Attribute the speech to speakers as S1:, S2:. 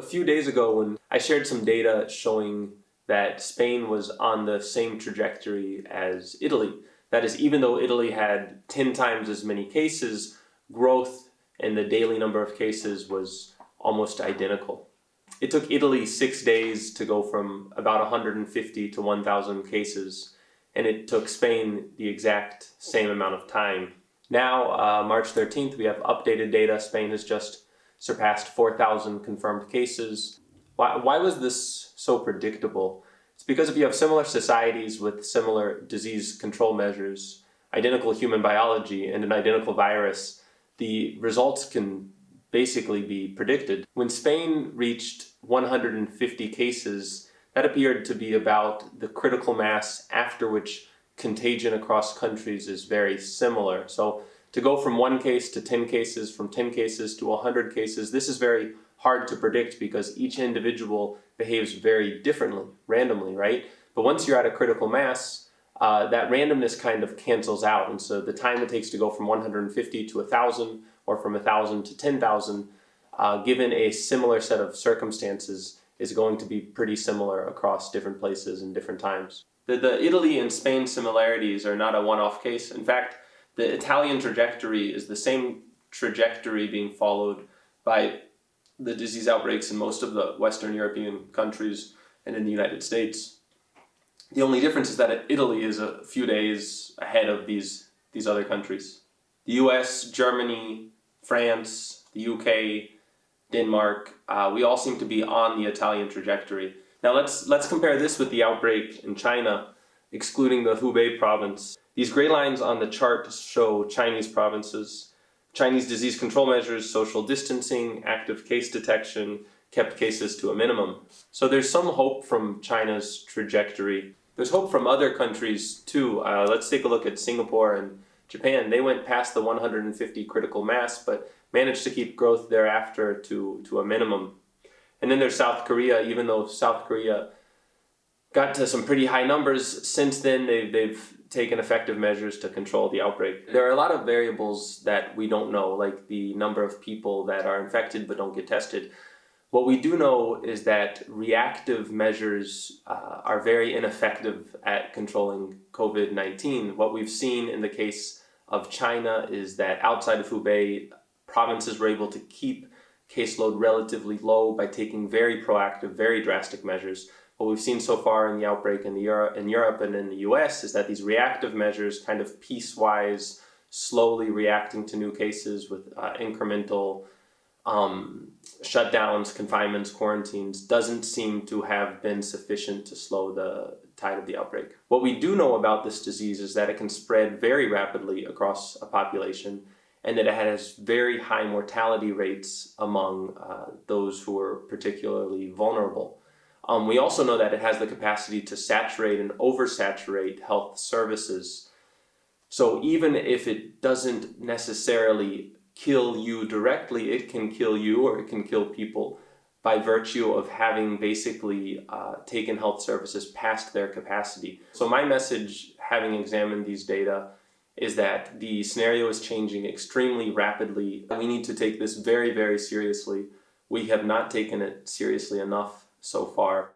S1: A few days ago when I shared some data showing that Spain was on the same trajectory as Italy. That is, even though Italy had 10 times as many cases, growth in the daily number of cases was almost identical. It took Italy six days to go from about 150 to 1,000 cases, and it took Spain the exact same amount of time. Now, uh, March 13th, we have updated data. Spain has just surpassed 4,000 confirmed cases. Why, why was this so predictable? It's because if you have similar societies with similar disease control measures, identical human biology, and an identical virus, the results can basically be predicted. When Spain reached 150 cases, that appeared to be about the critical mass after which contagion across countries is very similar. So to go from one case to 10 cases, from 10 cases to 100 cases, this is very hard to predict because each individual behaves very differently, randomly, right? But once you're at a critical mass, uh, that randomness kind of cancels out. And so the time it takes to go from 150 to 1,000 or from 1,000 to 10,000, uh, given a similar set of circumstances, is going to be pretty similar across different places and different times. The, the Italy and Spain similarities are not a one-off case. In fact, the Italian trajectory is the same trajectory being followed by the disease outbreaks in most of the Western European countries and in the United States. The only difference is that Italy is a few days ahead of these, these other countries. The US, Germany, France, the UK, Denmark, uh, we all seem to be on the Italian trajectory. Now let's, let's compare this with the outbreak in China, excluding the Hubei province. These gray lines on the chart show Chinese provinces. Chinese disease control measures, social distancing, active case detection, kept cases to a minimum. So there's some hope from China's trajectory. There's hope from other countries too. Uh, let's take a look at Singapore and Japan. They went past the 150 critical mass, but managed to keep growth thereafter to, to a minimum. And then there's South Korea, even though South Korea got to some pretty high numbers, since then they've, they've taken effective measures to control the outbreak. There are a lot of variables that we don't know, like the number of people that are infected but don't get tested. What we do know is that reactive measures uh, are very ineffective at controlling COVID-19. What we've seen in the case of China is that outside of Hubei, provinces were able to keep caseload relatively low by taking very proactive, very drastic measures. What we've seen so far in the outbreak in, the Euro in Europe and in the US is that these reactive measures kind of piecewise, slowly reacting to new cases with uh, incremental um, shutdowns, confinements, quarantines doesn't seem to have been sufficient to slow the tide of the outbreak. What we do know about this disease is that it can spread very rapidly across a population and that it has very high mortality rates among uh, those who are particularly vulnerable. Um, we also know that it has the capacity to saturate and oversaturate health services. So even if it doesn't necessarily kill you directly, it can kill you or it can kill people by virtue of having basically uh, taken health services past their capacity. So my message, having examined these data, is that the scenario is changing extremely rapidly. We need to take this very, very seriously. We have not taken it seriously enough so far.